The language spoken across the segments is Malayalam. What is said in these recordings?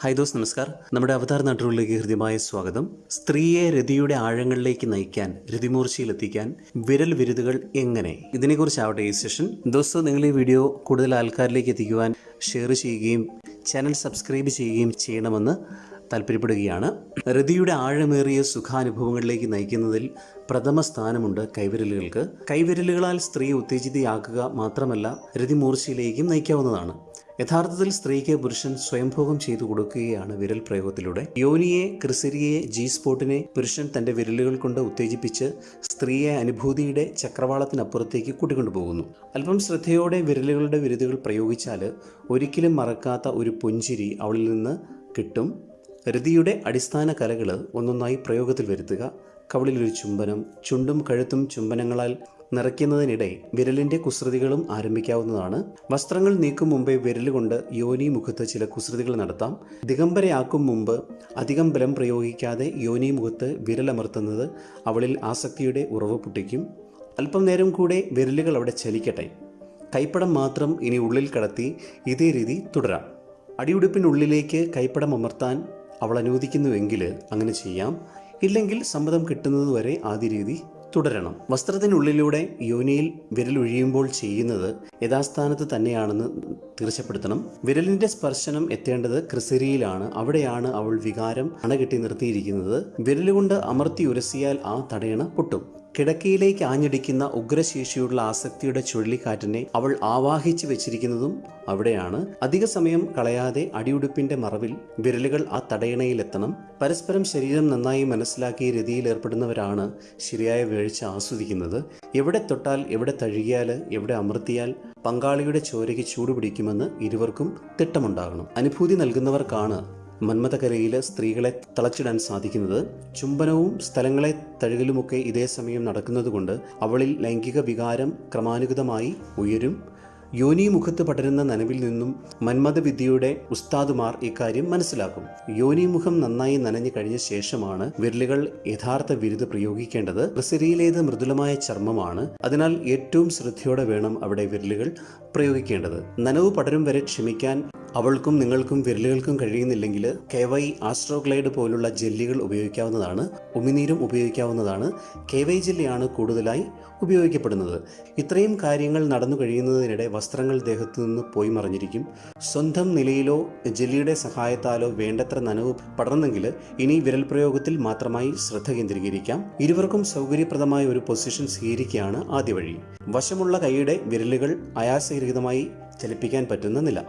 ഹായ് ദോസ് നമസ്കാർ. നമ്മുടെ അവതാർ നാട്ടുകളിലേക്ക് ഹൃദ്യമായ സ്വാഗതം. സ്ത്രീയെ രതിയുടെ ആഴങ്ങളിലേക്ക് നയിക്കാൻ രതിമൂർച്ചയിലെത്തിക്കാൻ വിരൽ വിരുതുകൾ എങ്ങനെ? ഇതിനെക്കുറിച്ചാവട്ടെ ഈ സെഷൻ ദോസ്ത് നിങ്ങൾ ഈ വീഡിയോ കൂടുതൽ ആൾക്കാരിലേക്ക് എത്തിക്കുവാൻ ഷെയർ ചെയ്യുകയും ചാനൽ സബ്സ്ക്രൈബ് ചെയ്യുകയും ചെയ്യണമെന്ന് താല്പര്യപ്പെടുകയാണ്. രതിയുടെ ആഴമേറിയ സുഖാനുഭവങ്ങളിലേക്ക് നയിക്കുന്നതിൽ പ്രഥമ സ്ഥാനമുണ്ട് കൈവിരലുകൾക്ക്. കൈവിരലുകളാൽ സ്ത്രീ ഉത്തേജിതയാക്കുക മാത്രമല്ല രതിമൂർച്ചയിലേക്കും നയിക്കാവുന്നതാണ്. യഥാർത്ഥത്തിൽ സ്ത്രീക്ക് പുരുഷൻ സ്വയംഭോഗം ചെയ്തു കൊടുക്കുകയാണ് വിരൽ പ്രയോഗത്തിലൂടെ. യോനിയെ ക്രിസരിയെ ജി സ്പോട്ടിനെ പുരുഷൻ തന്റെ വിരലുകൾ കൊണ്ട് ഉത്തേജിപ്പിച്ച് സ്ത്രീയെ അനുഭൂതിയുടെ ചക്രവാളത്തിനപ്പുറത്തേക്ക് കൂട്ടിക്കൊണ്ടുപോകുന്നു അല്പം ശ്രദ്ധയോടെ വിരലുകളുടെ വിരുദുകൾ പ്രയോഗിച്ചാൽ ഒരിക്കലും മറക്കാത്ത ഒരു പുഞ്ചിരി അവളിൽ നിന്ന് കിട്ടും. രതിയുടെ അടിസ്ഥാന കലകൾ ഒന്നൊന്നായി പ്രയോഗത്തിൽ വരുത്തുക. കവളിലൊരു ചുംബനം ചുണ്ടും കഴുത്തും ചുംബനങ്ങളാൽ നിറയ്ക്കുന്നതിനിടെ വിരലിന്റെ കുസൃതികളും ആരംഭിക്കാവുന്നതാണ്. വസ്ത്രങ്ങൾ നീക്കും മുമ്പേ വിരലുകൊണ്ട് യോനി മുഖത്ത് ചില കുസൃതികൾ നടത്താം. ദിഗംബരയാക്കും മുമ്പ് അധികം ബലം പ്രയോഗിക്കാതെ യോനി മുഖത്ത് വിരലമർത്തുന്നത് അവളിൽ ആസക്തിയുടെ ഉറവ് പൊട്ടിക്കും. അല്പം നേരം കൂടെ വിരലുകൾ അവിടെ ചലിക്കട്ടെ. കൈപ്പടം മാത്രം ഇനി ഉള്ളിൽ കടത്തി ഇതേ രീതി തുടരാം. അടിയുടുപ്പിനുള്ളിലേക്ക് കൈപ്പടം അമർത്താൻ അവൾ അനുവദിക്കുന്നുവെങ്കിൽ അങ്ങനെ ചെയ്യാം. ഇല്ലെങ്കിൽ സമ്മതം കിട്ടുന്നതുവരെ ആദ്യ രീതി തുടരണം. വസ്ത്രത്തിനുള്ളിലൂടെ യോനിയിൽ വിരലൊഴിയുമ്പോൾ ചെയ്യുന്നത് യഥാസ്ഥാനത്ത് തന്നെയാണെന്ന് തീർച്ചപ്പെടുത്തണം വിരലിന്റെ സ്പർശനം എത്തേണ്ടത് ക്രിസരിയിലാണ്. അവിടെയാണ് അവൾ വികാരം അണകെട്ടി നിർത്തിയിരിക്കുന്നത്. വിരലുകൊണ്ട് അമർത്തി ഉരസിയാൽ ആ തടയണ പൊട്ടും. കിടക്കയിലേക്ക് ആഞ്ഞടിക്കുന്ന ഉഗ്രശേഷിയുള്ള ആസക്തിയുടെ ചുഴലിക്കാറ്റിനെ അവൾ ആവാഹിച്ചു വെച്ചിരിക്കുന്നതും അവിടെയാണ്. അധിക സമയം കളയാതെ അടിയുടുപ്പിന്റെ മറവിൽ വിരലുകൾ ആ തടയണയിലെത്തണം. പരസ്പരം ശരീരം നന്നായി മനസ്സിലാക്കി രതിയിൽ ഏർപ്പെടുന്നവരാണ് ശരിയായ വീഴ്ച ആസ്വദിക്കുന്നത്. എവിടെ തൊട്ടാൽ എവിടെ തഴുകിയാൽ എവിടെ അമർത്തിയാൽ പങ്കാളിയുടെ ചോരയ്ക്ക് ചൂടുപിടിക്കുമെന്ന് ഇരുവർക്കും തിട്ടമുണ്ടാകണം. അനുഭൂതി നൽകുന്നവർക്കാണ് മന്മഥകരയിൽ സ്ത്രീകളെ തളച്ചിടാൻ സാധിക്കുന്നത് ചുംബനവും സ്ഥലങ്ങളെ തഴുകലുമൊക്കെ ഇതേ സമയം നടക്കുന്നതുകൊണ്ട് അവളിൽ ലൈംഗിക വികാരം ക്രമാനുഗതമായി ഉയരും. യോനി മുഖത്ത് പടരുന്ന നനവിൽ നിന്നും മന്മഥവിദ്യയുടെ ഉസ്താദുമാർ ഇക്കാര്യം മനസ്സിലാക്കും. യോനി മുഖം നന്നായി നനഞ്ഞു കഴിഞ്ഞ ശേഷമാണ് വിരലുകൾ യഥാർത്ഥ വിരുത് പ്രയോഗിക്കേണ്ടത്. ബ്രസരിയിലേത് മൃദുലമായ ചർമ്മമാണ്. അതിനാൽ ഏറ്റവും ശ്രദ്ധയോടെ വേണം അവിടെ വിരലുകൾ പ്രയോഗിക്കേണ്ടത്. നനവ് പടരും വരെ ക്ഷമിക്കാൻ അവൾക്കും നിങ്ങൾക്കും വിരലുകൾക്കും കഴിയുന്നില്ലെങ്കിൽ കെ വൈ ആസ്ട്രോഗ്ലൈഡ് പോലുള്ള ജെല്ലികൾ ഉപയോഗിക്കാവുന്നതാണ് ഉമിനീരും ഉപയോഗിക്കാവുന്നതാണ്. കെ വൈ ജെല്ലിയാണ് കൂടുതലായി ഉപയോഗിക്കപ്പെടുന്നത്. ഇത്രയും കാര്യങ്ങൾ നടന്നു കഴിയുന്നതിനിടെ വസ്ത്രങ്ങൾ ദേഹത്തു നിന്ന് പോയി മറിഞ്ഞിരിക്കും. സ്വന്തം നിലയിലോ ജെല്ലിയുടെ സഹായത്താലോ വേണ്ടത്ര നനവ് പടർന്നെങ്കിൽ ഇനി വിരൽ പ്രയോഗത്തിൽ മാത്രമായി ശ്രദ്ധ കേന്ദ്രീകരിക്കാം. ഇരുവർക്കും സൗകര്യപ്രദമായ ഒരു പൊസിഷൻ സ്വീകരിക്കുകയാണ് ആദ്യ വഴി. വശമുള്ള കൈയുടെ വിരലുകൾ ആയാസരഹിതമായി ചലിപ്പിക്കാൻ പറ്റുന്ന നില.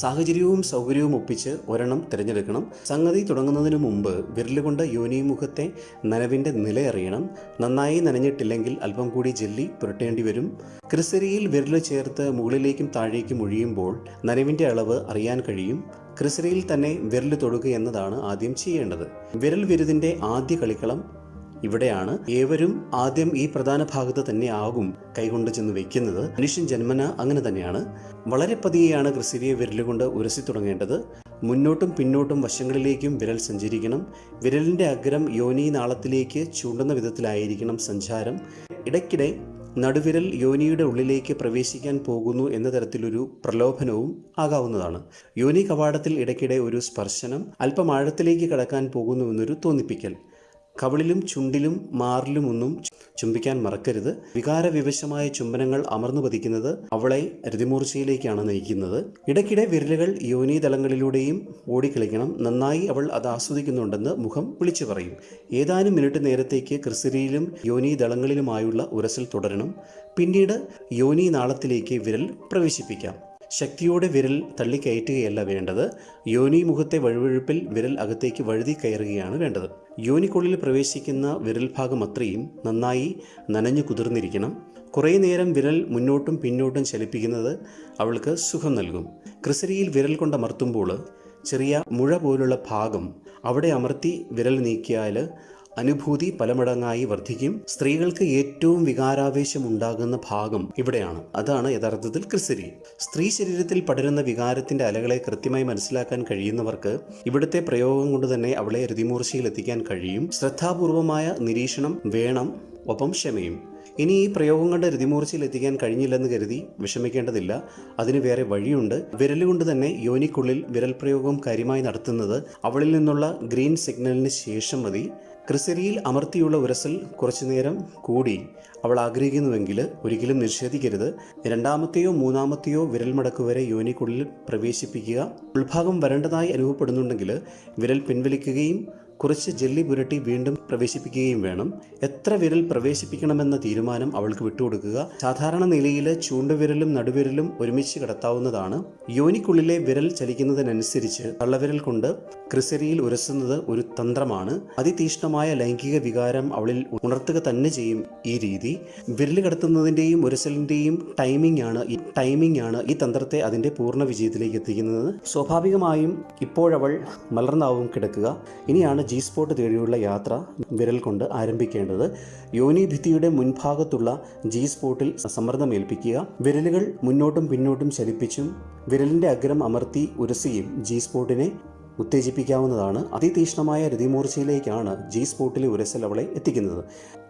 സാഹചര്യവും സൗകര്യവും ഒപ്പിച്ച് ഒരെണ്ണം തിരഞ്ഞെടുക്കണം. സംഗതി തുടങ്ങുന്നതിന് മുമ്പ് വിരലുകൊണ്ട് യോനിമുഖത്തെ നനവിന്റെ നിലയറിയണം നന്നായി നനഞ്ഞിട്ടില്ലെങ്കിൽ അല്പം കൂടി ജെല്ലി പുരട്ടേണ്ടി വരും. ക്രിസരിയിൽ വിരൽ ചേർത്ത് മുകളിലേക്കും താഴേക്കും ഒഴിയുമ്പോൾ നനവിന്റെ അളവ് അറിയാൻ കഴിയും. ക്രിസരിയിൽ തന്നെ വിരൽ തൊടുക എന്നതാണ് ആദ്യം ചെയ്യേണ്ടത്. വിരൽ വിരുതിന്റെ ആദ്യ കളിക്കളം ഇവിടെയാണ് ഏവരും ആദ്യം ഈ പ്രധാന ഭാഗത്ത് തന്നെ ആകും കൈകൊണ്ട് ചെന്ന് വെക്കുന്നത്. മനുഷ്യൻ ജന്മന അങ്ങനെ തന്നെയാണ്. വളരെ പതിയെയാണ് ക്രിസിരിയെ വിരലുകൊണ്ട് ഉരസി തുടങ്ങേണ്ടത്. മുന്നോട്ടും പിന്നോട്ടും വശങ്ങളിലേക്കും വിരൽ സഞ്ചരിക്കണം. വിരലിന്റെ അഗ്രം യോനി നാളത്തിലേക്ക് ചൂണ്ടുന്ന വിധത്തിലായിരിക്കണം സഞ്ചാരം. ഇടയ്ക്കിടെ നടുവിരൽ യോനിയുടെ ഉള്ളിലേക്ക് പ്രവേശിക്കാൻ പോകുന്നു എന്ന തരത്തിലൊരു പ്രലോഭനവും ആകാവുന്നതാണ്. യോനി കവാടത്തിൽ ഇടയ്ക്കിടെ ഒരു സ്പർശനം അല്പം ആഴത്തിലേക്ക് കടക്കാൻ പോകുന്നുവെന്നൊരു തോന്നിപ്പിക്കൽ. കവിളിലും ചുണ്ടിലും മാറിലുമൊന്നും ചുംബിക്കാൻ മറക്കരുത്. വികാരവിവശമായ ചുംബനങ്ങൾ അമർന്നു പതിക്കുന്നത് അവളെ രതിമൂർച്ചയിലേക്കാണ് നയിക്കുന്നത്. ഇടയ്ക്കിടെ വിരലുകൾ യോനിതലങ്ങളിലൂടെയും ഓടിക്കളിക്കണം. നന്നായി അവൾ അത് ആസ്വദിക്കുന്നുണ്ടെന്ന് മുഖം വിളിച്ചു പറയും. ഏതാനും മിനിറ്റ് നേരത്തേക്ക് ക്രിസരിയിലും യോനിതളങ്ങളിലുമായുള്ള ഉരസൽ തുടരണം. പിന്നീട് യോനി നാളത്തിലേക്ക് വിരൽ പ്രവേശിപ്പിക്കാം. ശക്തിയോടെ വിരൽ തള്ളിക്കയറ്റുകയല്ല വേണ്ടത്. യോനി മുഖത്തെ വഴുവഴുപ്പിൽ വിരൽ അകത്തേക്ക് വഴുതി കയറുകയാണ് വേണ്ടത്. യോനിക്കുള്ളിൽ പ്രവേശിക്കുന്ന വിരൽ ഭാഗം അത്രയും നന്നായി നനഞ്ഞു കുതിർന്നിരിക്കണം. കുറേ നേരം വിരൽ മുന്നോട്ടും പിന്നോട്ടും ചലിപ്പിക്കുന്നത് അവൾക്ക് സുഖം നൽകും. ക്രിസരിയിൽ വിരൽ കൊണ്ട് അമർത്തുമ്പോൾ ചെറിയ മുഴ പോലുള്ള ഭാഗം അവിടെ അമർത്തി വിരൽ നീക്കിയാൽ അനുഭൂതി പലമടങ്ങായി വർദ്ധിക്കും. സ്ത്രീകൾക്ക് ഏറ്റവും വികാരാവേശം ഉണ്ടാകുന്ന ഭാഗം ഇവിടെയാണ്. അതാണ് യഥാർത്ഥത്തിൽ ക്രിസരി സ്ത്രീ ശരീരത്തിൽ പടരുന്ന വികാരത്തിന്റെ അലകളെ കൃത്യമായി മനസ്സിലാക്കാൻ കഴിയുന്നവർക്ക് ഇവിടുത്തെ പ്രയോഗം കൊണ്ട് തന്നെ അവളെ രതിമൂർച്ചയിൽ എത്തിക്കാൻ കഴിയും. ശ്രദ്ധാപൂർവമായ നിരീക്ഷണം വേണം ഒപ്പം ക്ഷമയും. ഇനി ഈ പ്രയോഗം കൊണ്ട് രതിമൂർച്ചയിൽ എത്തിക്കാൻ കഴിഞ്ഞില്ലെന്ന് കരുതി വിഷമിക്കേണ്ടതില്ല. അതിന് വേറെ വഴിയുണ്ട്. വിരലുകൊണ്ട് തന്നെ യോനിക്കുള്ളിൽ വിരൽ പ്രയോഗം കാര്യമായി നടത്തുന്നത് അവളിൽ നിന്നുള്ള ഗ്രീൻ സിഗ്നലിന് ശേഷം മതി. ക്രിസരിയിൽ അമർത്തിയുള്ള ഉരസൽ കുറച്ചുനേരം കൂടി അവൾ ആഗ്രഹിക്കുന്നുവെങ്കിൽ ഒരിക്കലും നിഷേധിക്കരുത്. രണ്ടാമത്തെയോ മൂന്നാമത്തെയോ വിരൽ മടക്ക് വരെ യോനിക്കുള്ളിൽ പ്രവേശിപ്പിക്കുക. ഉൾഭാഗം വരേണ്ടതായി അനുഭവപ്പെടുന്നുണ്ടെങ്കിൽ വിരൽ പിൻവലിക്കുകയും കുറച്ച് ജെല്ലി പുരട്ടി വീണ്ടും പ്രവേശിപ്പിക്കുകയും വേണം. എത്ര വിരൽ പ്രവേശിപ്പിക്കണമെന്ന തീരുമാനം അവൾക്ക് വിട്ടുകൊടുക്കുക. സാധാരണ നിലയിൽ ചൂണ്ടുവിരലും നടുവിരലും ഒരുമിച്ച് കിടത്താവുന്നതാണ്. യോനിക്കുള്ളിലെ വിരൽ ചലിക്കുന്നതിനനുസരിച്ച് തള്ളവിരൽ കൊണ്ട് ക്രിസരിയിൽ ഉരസുന്നത് ഒരു തന്ത്രമാണ്. അതിതീഷ്ണമായ ലൈംഗിക വികാരം അവളിൽ ഉണർത്തുക തന്നെ ചെയ്യും ഈ രീതി. വിരൽ കടത്തുന്നതിന്റെയും ഉരസലിന്റെയും ടൈമിംഗ് ആണ് ഈ ടൈമിംഗ് ആണ് ഈ തന്ത്രത്തെ അതിന്റെ പൂർണ വിജയത്തിലേക്ക് എത്തിക്കുന്നത്. സ്വാഭാവികമായും ഇപ്പോഴവൾ മലർന്നാവും കിടക്കുക. ഇനിയാണ് ജി സ്പോട്ട് തേടിയുള്ള യാത്ര വിരൽ കൊണ്ട് ആരംഭിക്കേണ്ടത് യോനി ഭിത്തിയുടെ മുൻഭാഗത്തുള്ള ജി സ്പോട്ടിൽ സമ്മർദ്ദമേൽപ്പിക്കുക വിരലുകൾ മുന്നോട്ടും പിന്നോട്ടും ചലിപ്പിച്ചും വിരലിന്റെ അഗ്രം അമർത്തി ഉരസിയും ജി സ്പോട്ടിനെ ഉത്തേജിപ്പിക്കാവുന്നതാണ്. അതിതീക്ഷ്ണമായ രതിമൂർച്ചയിലേക്കാണ് ജി സ്പോട്ടിലെ ഉരസൽ അവളെ എത്തിക്കുന്നത്.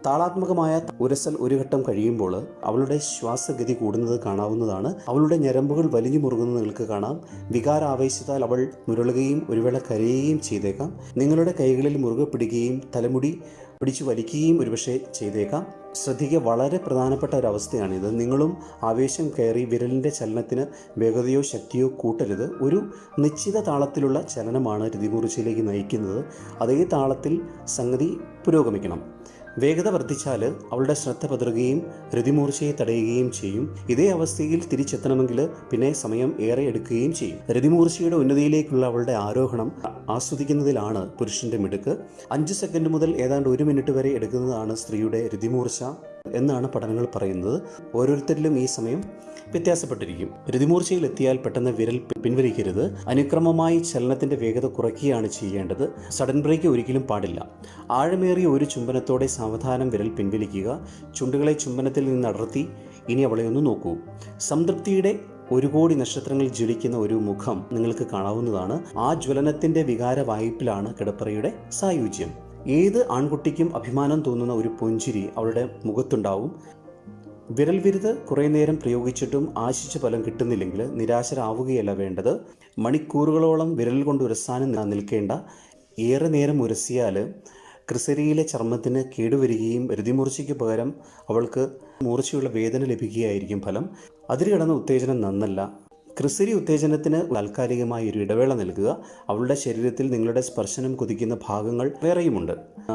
താളാത്മകമായ ഉരസൽ ഒരു ഘട്ടം കഴിയുമ്പോൾ അവളുടെ ശ്വാസഗതി കൂടുന്നത് കാണാവുന്നതാണ്. അവളുടെ ഞരമ്പുകൾ വലിഞ്ഞു മുറുകുന്നത് നിങ്ങൾക്ക് കാണാം. വികാരാവേശത്താൽ അവൾ മുരളുകയും ഒരുവേള കരയുകയും ചെയ്തേക്കാം. നിങ്ങളുടെ കൈകളിൽ മുറുകെ പിടിക്കുകയും തലമുടി പിടിച്ചു വലിക്കുകയും ഒരുപക്ഷെ ചെയ്തേക്കാം. ശ്രദ്ധിക്കുക വളരെ പ്രധാനപ്പെട്ട ഒരു ഒരവസ്ഥയാണിത്. നിങ്ങളും ആവേശം കയറി വിരലിന്റെ ചലനത്തിന് വേഗതയോ ശക്തിയോ കൂട്ടരുത്. ഒരു നിശ്ചിത താളത്തിലുള്ള ചലനമാണ് രതികുറിച്ചിലേക്ക് നയിക്കുന്നത്. അതേ താളത്തിൽ സംഗതി പുരോഗമിക്കണം. വേഗത വർദ്ധിച്ചാൽ അവളുടെ ശ്രദ്ധ പതറുകയും രതിമൂർച്ചയെ തടയുകയും ചെയ്യും. ഇതേ അവസ്ഥയിൽ തിരിച്ചെത്തണമെങ്കിൽ പിന്നെ സമയം ഏറെ എടുക്കുകയും ചെയ്യും. രതിമൂർച്ചയുടെ ഉന്നതിയിലേക്കുള്ള അവളുടെ ആരോഹണം ആസ്വദിക്കുന്നതിലാണ് പുരുഷന്റെ മിടുക്ക്. അഞ്ച് സെക്കൻഡ് മുതൽ ഏതാണ്ട് ഒരു മിനിറ്റ് വരെ എടുക്കുന്നതാണ് സ്ത്രീയുടെ രതിമൂർച്ച. എന്നാണ് പഠനങ്ങൾ പറയുന്നത്. ഓരോരുത്തരിലും ഈ സമയം വ്യത്യാസപ്പെട്ടിരിക്കും. രതിമൂർച്ചയിൽ എത്തിയാൽ പെട്ടെന്ന് വിരൽ പിൻവലിക്കരുത്. അനുക്രമമായി ചലനത്തിന്റെ വേഗത കുറയ്ക്കുകയാണ് ചെയ്യേണ്ടത്. സഡൻ ബ്രേക്ക് ഒരിക്കലും പാടില്ല. ആഴമേറിയ ഒരു ചുംബനത്തോടെ സാവധാനം വിരൽ പിൻവലിക്കുക. ചുണ്ടുകളെ ചുംബനത്തിൽ നിന്ന് അടർത്തി ഇനി അവളെ ഒന്ന് നോക്കൂ. സംതൃപ്തിയുടെ ഒരു കോടി നക്ഷത്രങ്ങൾ ജ്വലിക്കുന്ന ഒരു മുഖം നിങ്ങൾക്ക് കാണാവുന്നതാണ്. ആ ജ്വലനത്തിന്റെ വികാര വായ്പിലാണ് കിടപ്പറയുടെ സായുജ്യം. ഏത് ആൺകുട്ടിക്കും അഭിമാനം തോന്നുന്ന ഒരു പുഞ്ചിരി അവളുടെ മുഖത്തുണ്ടാവും? വിരൽ വിരുത് കുറേ നേരം പ്രയോഗിച്ചിട്ടും ആശിച്ച ഫലം കിട്ടുന്നില്ലെങ്കിൽ നിരാശരാവുകയല്ല വേണ്ടത്. മണിക്കൂറുകളോളം വിരൽ കൊണ്ട് ഉരസാനും നിൽക്കേണ്ട. ഏറെ നേരം ഉരസിയാൽ ക്രിസരിയിലെ ചർമ്മത്തിന് കേടുവരികയും രതിമൂർച്ചയ്ക്ക് പകരം അവൾക്ക് മൂർച്ചയുള്ള വേദന ലഭിക്കുകയായിരിക്കും ഫലം. അതിൽ കിടന്ന ഉത്തേജനം നന്നല്ല. ക്രിസരി ഉത്തേജനത്തിന് താൽക്കാലികമായി ഒരു ഇടവേള നൽകുക. അവളുടെ ശരീരത്തിൽ നിങ്ങളുടെ സ്പർശനം കുതിക്കുന്ന ഭാഗങ്ങൾ വേറെയുമുണ്ട്.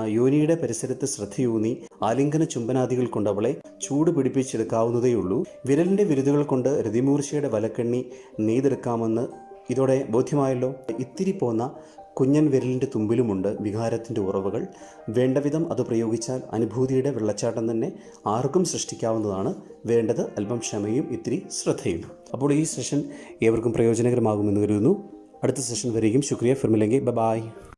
യോനിയുടെ പരിസരത്ത് ശ്രദ്ധയൂന്നി ആലിംഗന ചുംബനാദികൾ കൊണ്ട് അവളെ ചൂട് പിടിപ്പിച്ചെടുക്കാവുന്നതേയുള്ളൂ. വിരലിന്റെ വിരുദുകൾ കൊണ്ട് രതിമൂർച്ചയുടെ വലക്കെണ്ണി നെയ്തെടുക്കാമെന്ന് ഇതോടെ ബോധ്യമായല്ലോ? ഇത്തിരി പോന്ന കുഞ്ഞൻ വിരലിന്റെ തുമ്പിലുമുണ്ട് വികാരത്തിന്റെ ഉറവുകൾ. വേണ്ടവിധം അത് പ്രയോഗിച്ചാൽ അനുഭൂതിയുടെ വെള്ളച്ചാട്ടം തന്നെ ആർക്കും സൃഷ്ടിക്കാവുന്നതാണ്. വേണ്ടത് അല്പം ക്ഷമയും ഇത്തിരി ശ്രദ്ധയും. അപ്പോൾ ഈ സെഷൻ ഏവർക്കും പ്രയോജനകരമാകുമെന്ന് കരുതുന്നു. അടുത്ത സെഷൻ വരെയും ശുക്രിയ. ഫിർമിലെങ്കിൽ ബ ബായ്.